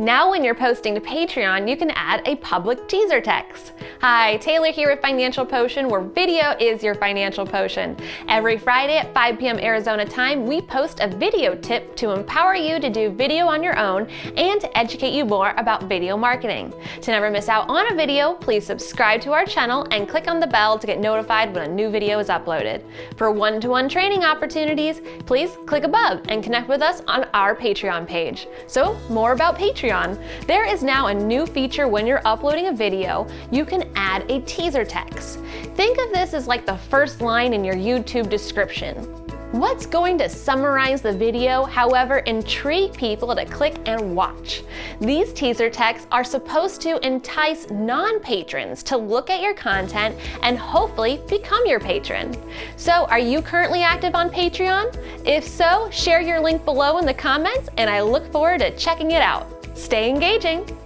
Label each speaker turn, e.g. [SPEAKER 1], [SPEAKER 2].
[SPEAKER 1] Now when you're posting to Patreon, you can add a public teaser text. Hi, Taylor here with Financial Potion, where video is your financial potion. Every Friday at 5 p.m. Arizona time, we post a video tip to empower you to do video on your own and to educate you more about video marketing. To never miss out on a video, please subscribe to our channel and click on the bell to get notified when a new video is uploaded. For one-to-one -one training opportunities, please click above and connect with us on our Patreon page. So more about Patreon there is now a new feature when you're uploading a video, you can add a teaser text. Think of this as like the first line in your YouTube description. What's going to summarize the video, however, intrigue people to click and watch? These teaser texts are supposed to entice non-patrons to look at your content and hopefully become your patron. So are you currently active on Patreon? If so, share your link below in the comments and I look forward to checking it out. Stay engaging!